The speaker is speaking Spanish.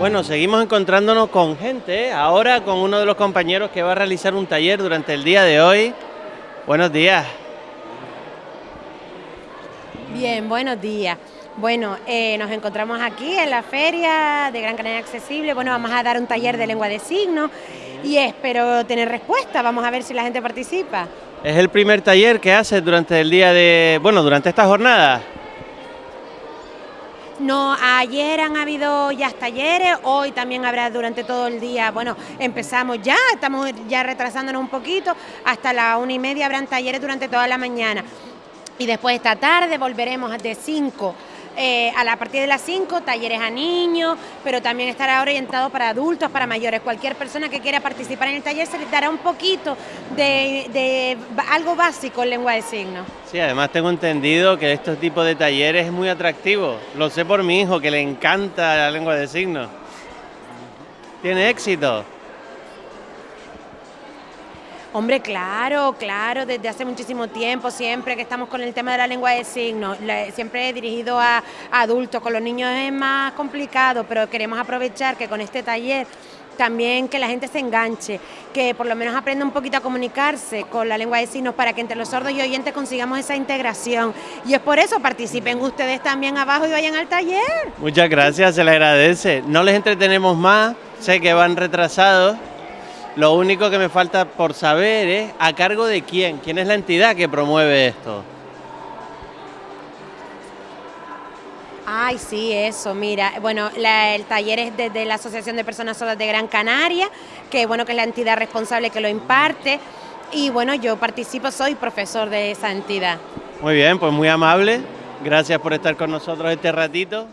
Bueno, seguimos encontrándonos con gente, ¿eh? ahora con uno de los compañeros que va a realizar un taller durante el día de hoy. Buenos días. Bien, buenos días. Bueno, eh, nos encontramos aquí en la feria de Gran Canaria Accesible. Bueno, vamos a dar un taller de lengua de signos y espero tener respuesta. Vamos a ver si la gente participa. Es el primer taller que haces durante el día de, bueno, durante esta jornada. No, ayer han habido ya talleres, hoy también habrá durante todo el día. Bueno, empezamos ya, estamos ya retrasándonos un poquito, hasta la una y media habrán talleres durante toda la mañana. Y después esta tarde volveremos de 5 eh, a la partir de las 5 talleres a niños, pero también estará orientado para adultos, para mayores. Cualquier persona que quiera participar en el taller se les dará un poquito de, algo básico en lengua de signos. Sí, además tengo entendido que este tipo de talleres es muy atractivo. Lo sé por mi hijo, que le encanta la lengua de signos. Tiene éxito. Hombre, claro, claro, desde hace muchísimo tiempo, siempre que estamos con el tema de la lengua de signos, siempre he dirigido a, adultos, con los niños es más complicado, pero queremos aprovechar que con este taller también que la gente se enganche, que por lo menos aprenda un poquito a comunicarse con la lengua de signos para que entre los sordos y oyentes consigamos esa integración. Y es por eso participen ustedes también abajo y vayan al taller. Muchas gracias, se le agradece. No les entretenemos más, sé que van retrasados. Lo único que me falta por saber es a cargo de quién, quién es la entidad que promueve esto. Ay, sí, eso, mira, bueno, el taller es desde la Asociación de Personas Sordas de Gran Canaria, que bueno, que es la entidad responsable que lo imparte, y bueno, yo participo, soy profesor de esa entidad. Muy bien, pues muy amable, gracias por estar con nosotros este ratito.